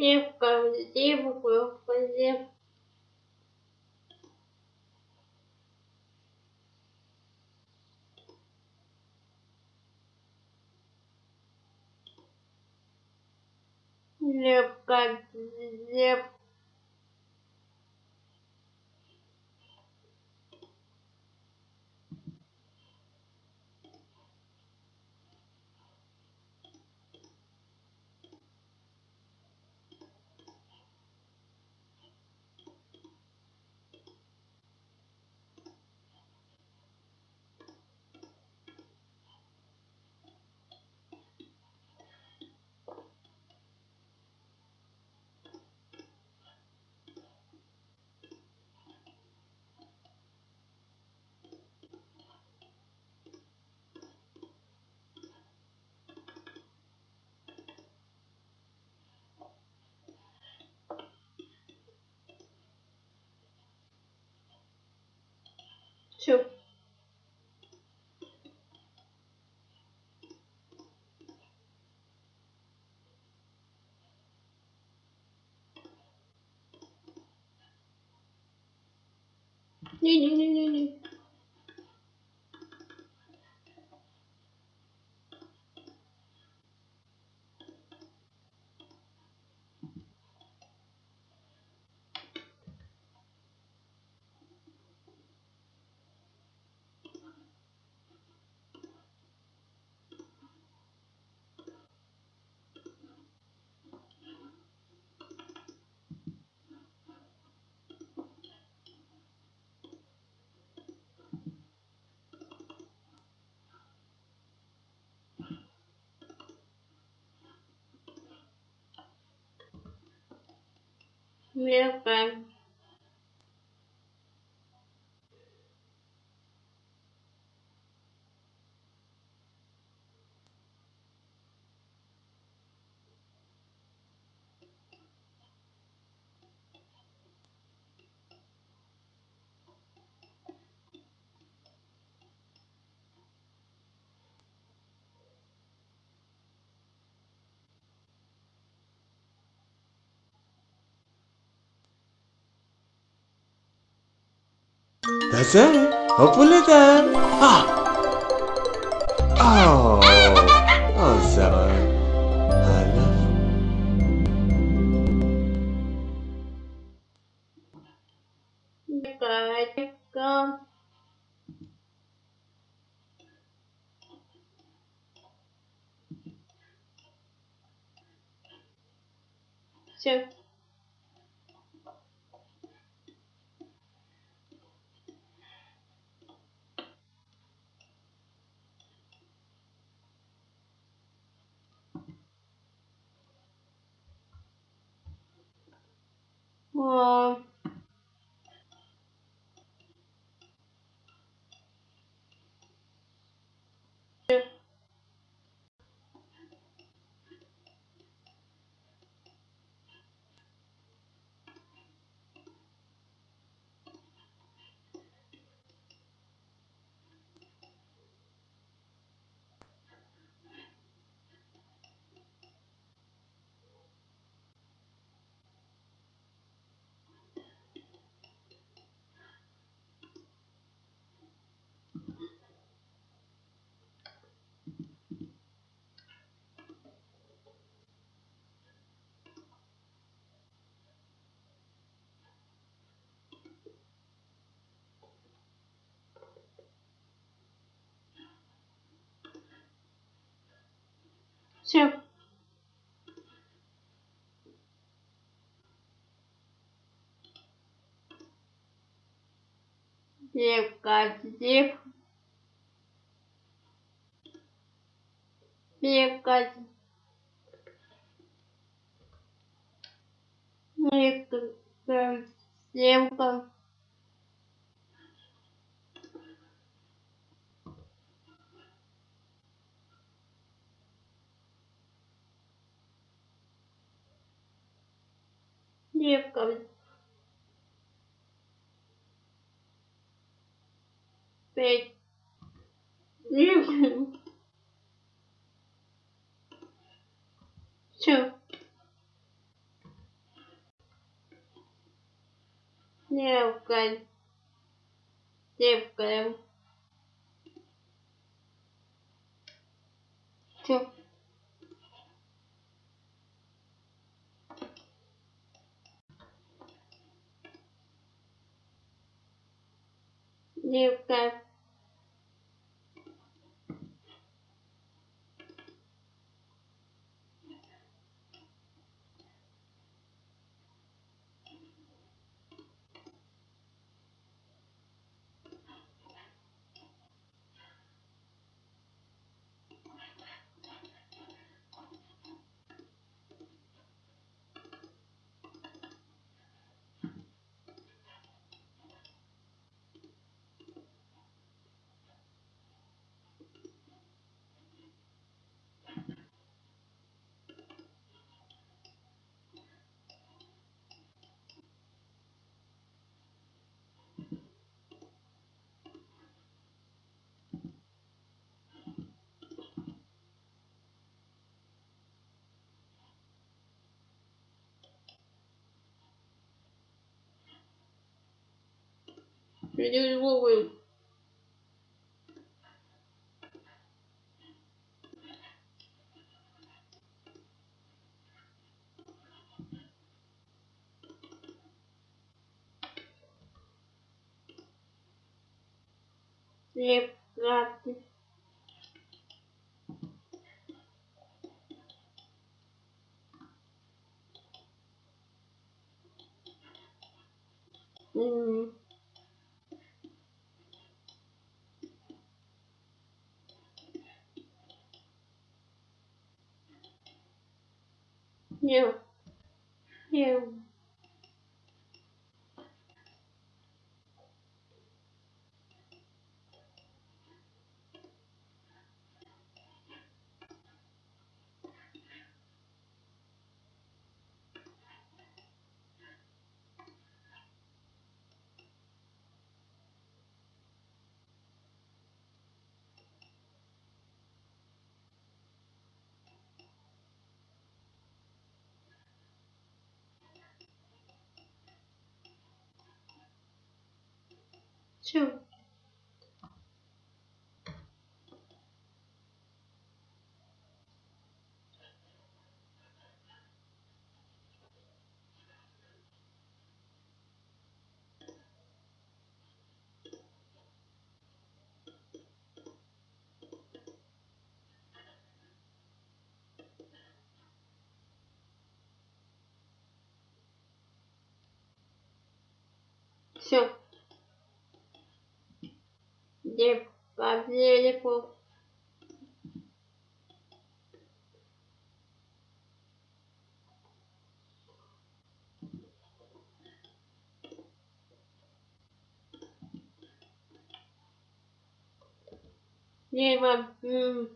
Девка, девка, девка. Лепка, лепка. Все. Не-не-не-не-не. Мелко. That's it. Hopefully then. Ah. Oh. Oh, Sarah. I love you. Come. Sure. Все. Девка, дев. Девка. Девка, девка. PDF comes with so now got they've got so Девка. Переловы. Лепкаты. М. Не. Не. Все. Все. Девка, велико. Не, мам. М.